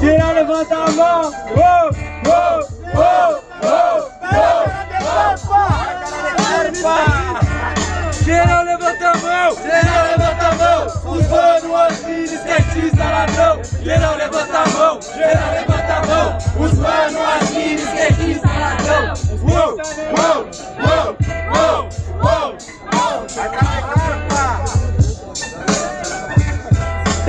Geral levanta a mão! Oh, oh, oh, oh. Geral levanta a mão! Geral levanta a mão! Os mano, as minas, skatista, ladrão! Geral levanta a mão! Geral levanta a mão! Os mano,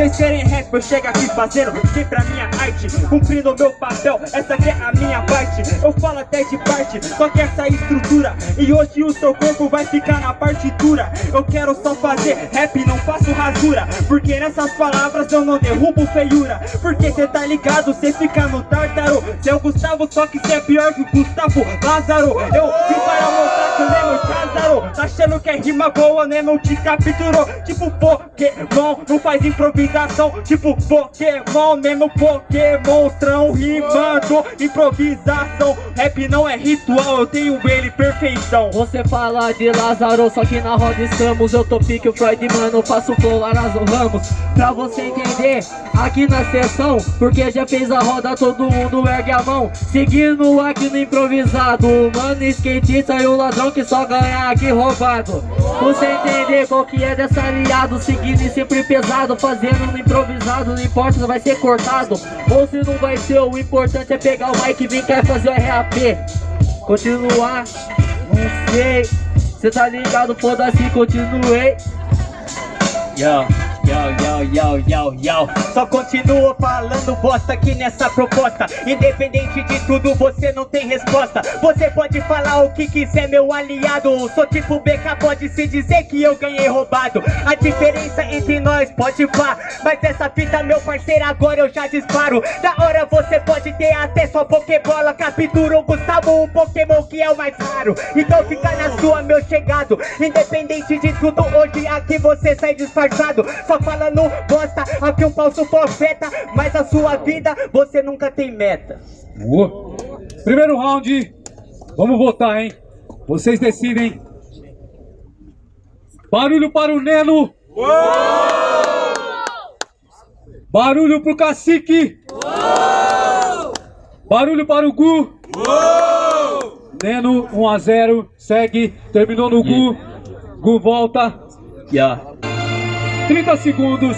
Vocês querem rap, eu chego aqui fazendo sempre a minha arte. Cumprindo meu papel, essa aqui é a minha parte. Eu falo até de parte, só que essa é estrutura E hoje o seu corpo vai ficar na partitura Eu quero só fazer rap, não faço rasura Porque nessas palavras eu não derrubo feiura. Porque cê tá ligado, cê fica no tártaro. Cê é Gustavo, só que cê é pior que o Gustavo Lázaro. Eu vim para mostrar que o Nemo te azarou Tá achando que é rima boa, Nemo te capturou. Tipo Pokémon, não faz improvisação. Tipo Pokémon, mesmo Pokémonstrão Rimando, improvisação Rap não é ritual, eu tenho ele perfeição. Você fala de Lázaro, só que na roda estamos. Eu tô pique o Freud, mano, faço flow Arazo Ramos. Pra você entender, aqui na sessão Porque já fez a roda, todo mundo ergue a mão. Seguindo aqui no improvisado Mano, skatista e o ladrão que só ganha aqui roubado Você entender qual que é dessa aliado Seguindo e sempre pesado, fazendo no improvisado, não importa se vai ser cortado ou se não vai ser, o importante é pegar o mic e vir cá fazer o RAP. Continuar, não sei, cê tá ligado, foda-se, continuei. Yo. Yo, yo, yo, yo, Só continuo falando bosta aqui nessa proposta. Independente de tudo, você não tem resposta. Você pode falar o que quiser, meu aliado. Sou tipo BK, pode se dizer que eu ganhei roubado. A diferença entre nós pode vá. Mas essa fita, meu parceiro, agora eu já disparo. Da hora você pode ter até sua Pokébola. Captura o Gustavo, o Pokémon que é o mais raro. Então fica na sua, meu chegado. Independente de tudo, hoje aqui você sai disfarçado. Só falando bosta, aqui um falso profeta Mas a sua vida, você nunca tem meta Boa. Primeiro round, vamos votar, hein? Vocês decidem Barulho para o Neno Uou! Barulho pro Cacique Uou! Barulho para o Gu Uou! Neno 1 a 0 segue, terminou no Gu Gu volta yeah. 30 segundos.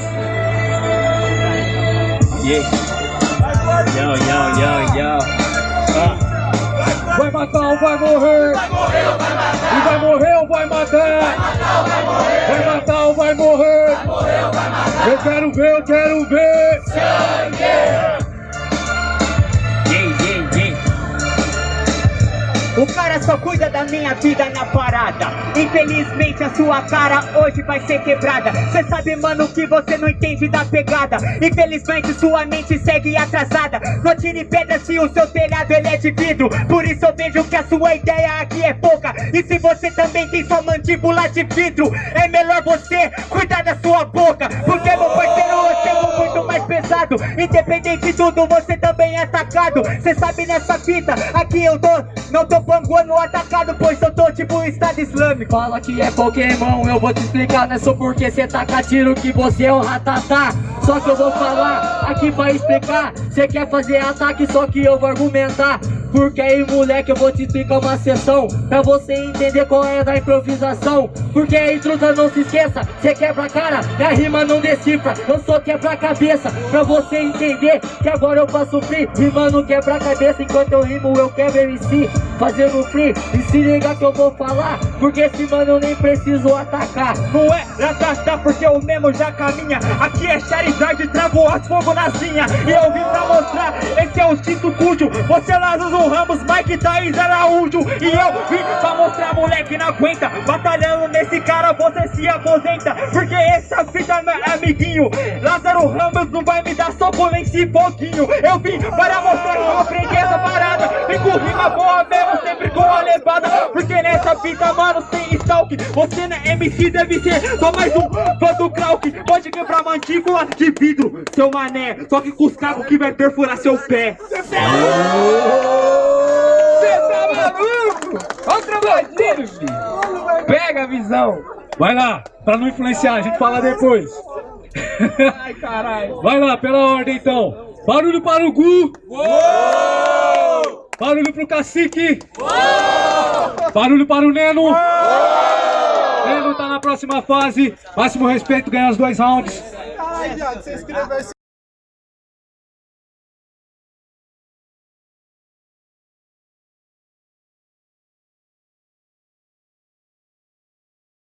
Yeah. Yo, yo, yo, yo. Ah. Vai matar ou vai morrer? Vai morrer ou vai matar? E vai morrer ou vai matar? Vai matar ou vai morrer? Eu quero ver, eu quero ver. O cara só cuida da minha vida na parada. Infelizmente a sua cara hoje vai ser quebrada. Cê sabe mano que você não entende da pegada. Infelizmente sua mente segue atrasada. Não tire pedra se o seu telhado ele é de vidro. Por isso eu vejo que a sua ideia aqui é pouca. E se você também tem sua mandíbula de vidro É melhor você cuidar da sua boca. Porque meu parceiro eu chego muito mais pesado Independente de tudo você também é atacado Cê sabe nessa fita aqui eu tô, não tô panguando atacado, pois eu tô tipo Estado Islâmico. Fala que é Pokémon, eu vou te explicar, não é só porque cê taca tiro que você é um ratatá. Só que eu vou falar aqui pra explicar. Cê quer fazer ataque, só que eu vou argumentar. Porque aí, moleque, eu vou te explicar uma sessão Pra você entender qual é da improvisação. Porque aí, truta, não se esqueça Cê quebra a cara, minha rima não decifra. Eu sou quebra a cabeça Pra você entender que agora eu faço free Rimando quebra a cabeça Enquanto eu rimo, eu quebro MC Fazendo free E se liga que eu vou falar Porque esse mano eu nem preciso atacar. Não é atacar porque o mesmo já caminha. Aqui é Charizard, trago as fogo na zinha. E eu vim pra mostrar Esse é o instinto cujo. Você lá nos Ramos, Mike Thaís Araújo. E eu vim pra mostrar, moleque, não aguenta. Batalhando nesse cara, você se aposenta. Porque essa fita é amiguinho Lázaro Ramos não vai me dar soco nem se pouquinho Eu vim para mostrar que eu aprendi essa parada. Vem com rima boa levada Porque nessa fita, mano, sem stalk Você não é MC, deve ser só mais um fã do Krauk Pode quebrar mandíbula de vidro, seu mané Só que com os cabos que vai perfurar seu pé você tá maluco? Olha o filho. Pega a visão. Vai lá, pra não influenciar, a gente fala depois. Ai, caralho. Vai lá, pela ordem então. Barulho para o Gu. Barulho pro Cacique. Barulho para o Neno. Neno tá na próxima fase. Máximo respeito, ganha os dois rounds. Ai, viado, você escreveu